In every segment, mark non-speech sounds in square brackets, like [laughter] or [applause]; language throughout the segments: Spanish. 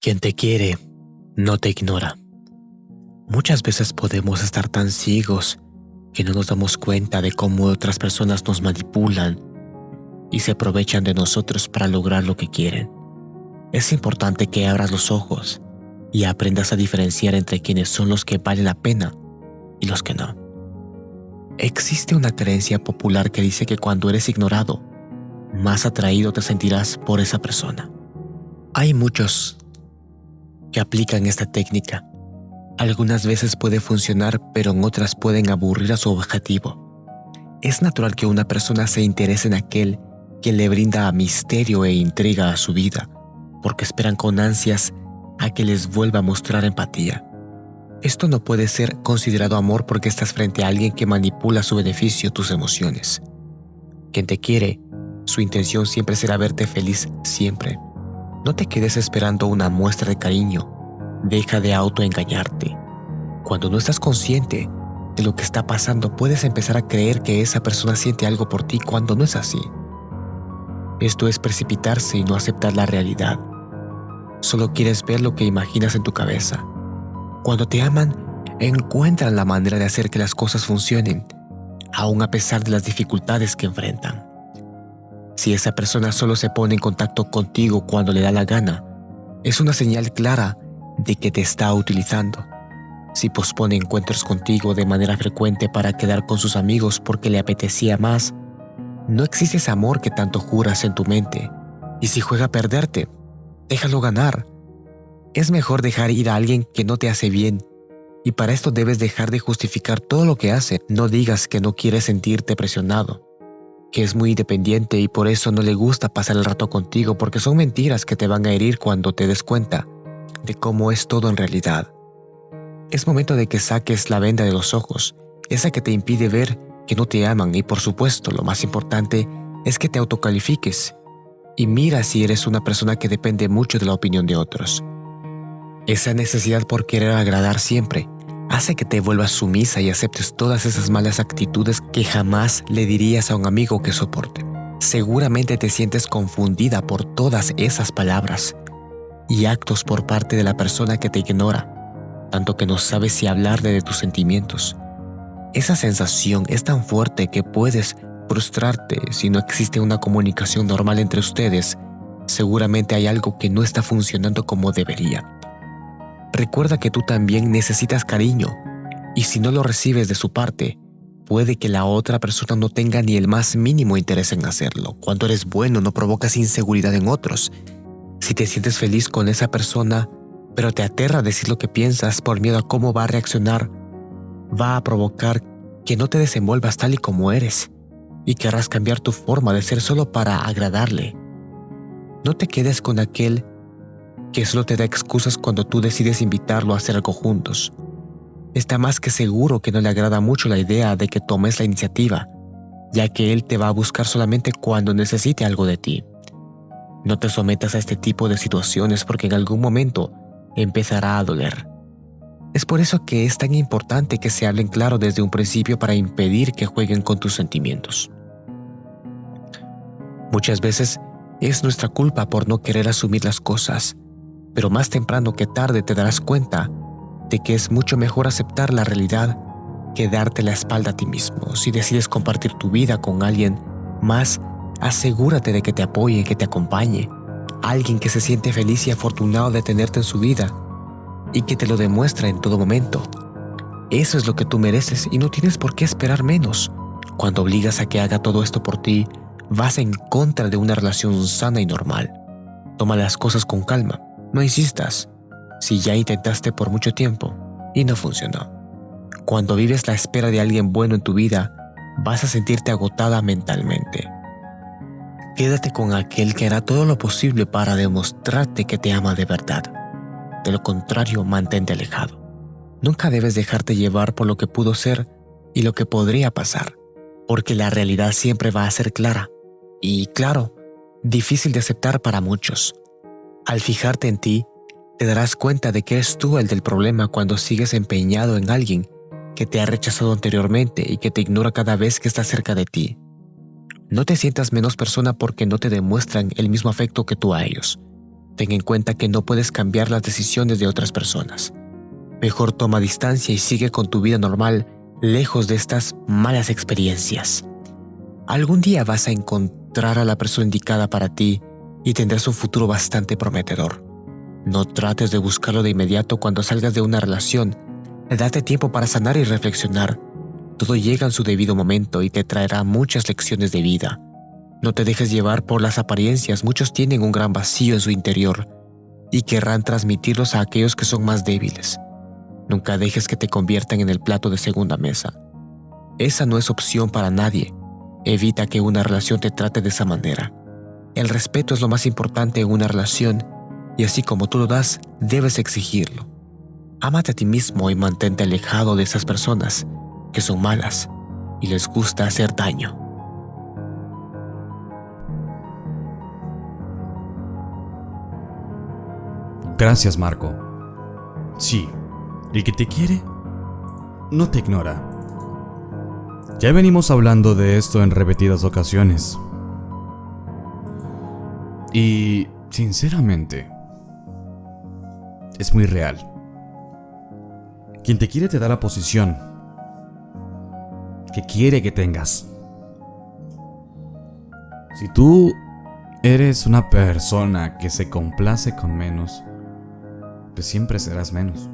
Quien te quiere, no te ignora. Muchas veces podemos estar tan ciegos que no nos damos cuenta de cómo otras personas nos manipulan y se aprovechan de nosotros para lograr lo que quieren. Es importante que abras los ojos y aprendas a diferenciar entre quienes son los que valen la pena y los que no. Existe una creencia popular que dice que cuando eres ignorado, más atraído te sentirás por esa persona. Hay muchos que aplican esta técnica. Algunas veces puede funcionar, pero en otras pueden aburrir a su objetivo. Es natural que una persona se interese en aquel que le brinda misterio e intriga a su vida, porque esperan con ansias a que les vuelva a mostrar empatía. Esto no puede ser considerado amor porque estás frente a alguien que manipula a su beneficio tus emociones. Quien te quiere, su intención siempre será verte feliz siempre. No te quedes esperando una muestra de cariño. Deja de autoengañarte. Cuando no estás consciente de lo que está pasando, puedes empezar a creer que esa persona siente algo por ti cuando no es así. Esto es precipitarse y no aceptar la realidad. Solo quieres ver lo que imaginas en tu cabeza. Cuando te aman, encuentran la manera de hacer que las cosas funcionen, aun a pesar de las dificultades que enfrentan. Si esa persona solo se pone en contacto contigo cuando le da la gana, es una señal clara de que te está utilizando. Si pospone encuentros contigo de manera frecuente para quedar con sus amigos porque le apetecía más, no existe ese amor que tanto juras en tu mente. Y si juega a perderte, déjalo ganar. Es mejor dejar ir a alguien que no te hace bien. Y para esto debes dejar de justificar todo lo que hace. No digas que no quieres sentirte presionado que es muy independiente y por eso no le gusta pasar el rato contigo porque son mentiras que te van a herir cuando te des cuenta de cómo es todo en realidad. Es momento de que saques la venda de los ojos, esa que te impide ver que no te aman y por supuesto lo más importante es que te autocalifiques y mira si eres una persona que depende mucho de la opinión de otros. Esa necesidad por querer agradar siempre hace que te vuelvas sumisa y aceptes todas esas malas actitudes que jamás le dirías a un amigo que soporte. Seguramente te sientes confundida por todas esas palabras y actos por parte de la persona que te ignora, tanto que no sabes si hablarle de tus sentimientos. Esa sensación es tan fuerte que puedes frustrarte si no existe una comunicación normal entre ustedes. Seguramente hay algo que no está funcionando como debería. Recuerda que tú también necesitas cariño y si no lo recibes de su parte, puede que la otra persona no tenga ni el más mínimo interés en hacerlo. Cuando eres bueno no provocas inseguridad en otros. Si te sientes feliz con esa persona, pero te aterra decir lo que piensas por miedo a cómo va a reaccionar, va a provocar que no te desenvuelvas tal y como eres y querrás cambiar tu forma de ser solo para agradarle. No te quedes con aquel que solo te da excusas cuando tú decides invitarlo a hacer algo juntos. Está más que seguro que no le agrada mucho la idea de que tomes la iniciativa, ya que él te va a buscar solamente cuando necesite algo de ti. No te sometas a este tipo de situaciones porque en algún momento empezará a doler. Es por eso que es tan importante que se hablen claro desde un principio para impedir que jueguen con tus sentimientos. Muchas veces es nuestra culpa por no querer asumir las cosas pero más temprano que tarde te darás cuenta de que es mucho mejor aceptar la realidad que darte la espalda a ti mismo. Si decides compartir tu vida con alguien más, asegúrate de que te apoye, que te acompañe. Alguien que se siente feliz y afortunado de tenerte en su vida y que te lo demuestra en todo momento. Eso es lo que tú mereces y no tienes por qué esperar menos. Cuando obligas a que haga todo esto por ti, vas en contra de una relación sana y normal. Toma las cosas con calma. No insistas si ya intentaste por mucho tiempo y no funcionó. Cuando vives la espera de alguien bueno en tu vida, vas a sentirte agotada mentalmente. Quédate con aquel que hará todo lo posible para demostrarte que te ama de verdad. De lo contrario, mantente alejado. Nunca debes dejarte llevar por lo que pudo ser y lo que podría pasar, porque la realidad siempre va a ser clara. Y claro, difícil de aceptar para muchos, al fijarte en ti, te darás cuenta de que eres tú el del problema cuando sigues empeñado en alguien que te ha rechazado anteriormente y que te ignora cada vez que está cerca de ti. No te sientas menos persona porque no te demuestran el mismo afecto que tú a ellos. ten en cuenta que no puedes cambiar las decisiones de otras personas. Mejor toma distancia y sigue con tu vida normal, lejos de estas malas experiencias. Algún día vas a encontrar a la persona indicada para ti y tendrás un futuro bastante prometedor. No trates de buscarlo de inmediato cuando salgas de una relación. Date tiempo para sanar y reflexionar. Todo llega en su debido momento y te traerá muchas lecciones de vida. No te dejes llevar por las apariencias, muchos tienen un gran vacío en su interior y querrán transmitirlos a aquellos que son más débiles. Nunca dejes que te conviertan en el plato de segunda mesa. Esa no es opción para nadie. Evita que una relación te trate de esa manera. El respeto es lo más importante en una relación y así como tú lo das, debes exigirlo. Ámate a ti mismo y mantente alejado de esas personas que son malas y les gusta hacer daño. Gracias, Marco. Sí, el que te quiere no te ignora. Ya venimos hablando de esto en repetidas ocasiones. Y, sinceramente, es muy real. Quien te quiere te da la posición que quiere que tengas. Si tú eres una persona que se complace con menos, pues siempre serás menos.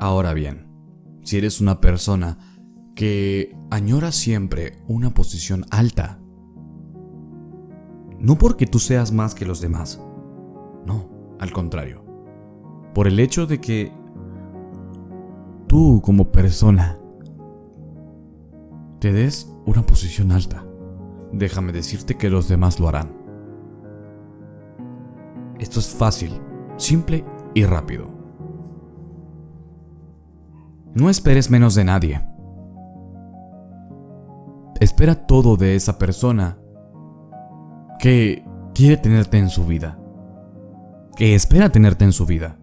Ahora bien, si eres una persona que añora siempre una posición alta, no porque tú seas más que los demás, no, al contrario, por el hecho de que tú como persona te des una posición alta, déjame decirte que los demás lo harán. Esto es fácil, simple y rápido. No esperes menos de nadie. Espera todo de esa persona que quiere tenerte en su vida. Que espera tenerte en su vida.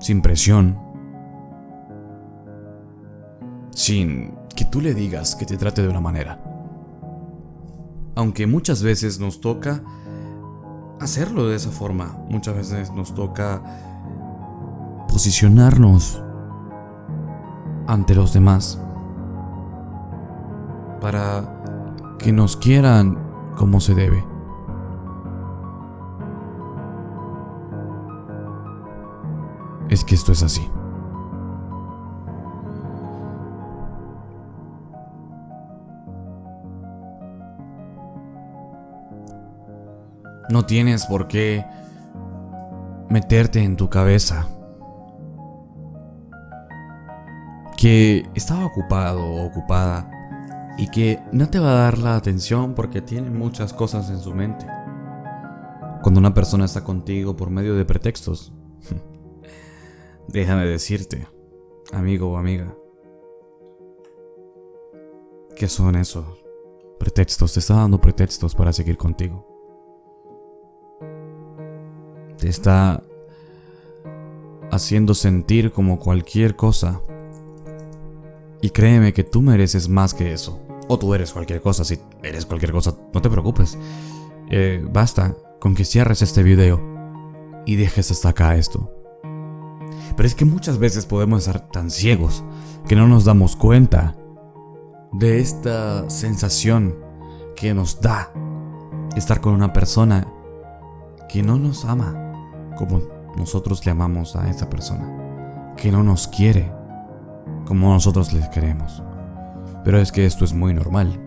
Sin presión. Sin que tú le digas que te trate de una manera. Aunque muchas veces nos toca hacerlo de esa forma. Muchas veces nos toca posicionarnos ante los demás para que nos quieran como se debe. Es que esto es así. No tienes por qué meterte en tu cabeza que estaba ocupado o ocupada y que no te va a dar la atención porque tiene muchas cosas en su mente. Cuando una persona está contigo por medio de pretextos, [laughs] déjame decirte, amigo o amiga, ¿qué son esos pretextos? Te está dando pretextos para seguir contigo. Te está haciendo sentir como cualquier cosa y créeme que tú mereces más que eso. O tú eres cualquier cosa. Si eres cualquier cosa, no te preocupes. Eh, basta con que cierres este video y dejes hasta acá esto. Pero es que muchas veces podemos estar tan ciegos que no nos damos cuenta de esta sensación que nos da estar con una persona que no nos ama como nosotros le amamos a esa persona, que no nos quiere como nosotros les queremos. Pero es que esto es muy normal.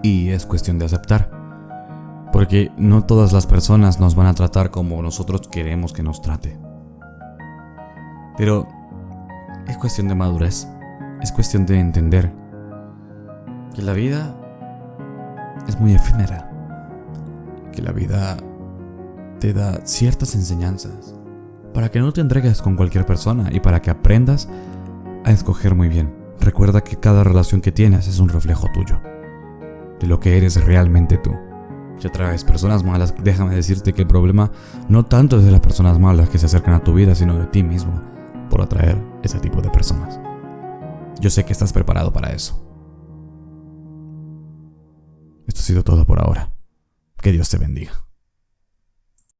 Y es cuestión de aceptar. Porque no todas las personas nos van a tratar como nosotros queremos que nos trate. Pero es cuestión de madurez. Es cuestión de entender que la vida es muy efímera. Que la vida te da ciertas enseñanzas para que no te entregues con cualquier persona y para que aprendas a escoger muy bien. Recuerda que cada relación que tienes es un reflejo tuyo, de lo que eres realmente tú. Si atraes personas malas, déjame decirte que el problema no tanto es de las personas malas que se acercan a tu vida, sino de ti mismo por atraer ese tipo de personas. Yo sé que estás preparado para eso. Esto ha sido todo por ahora. Que Dios te bendiga.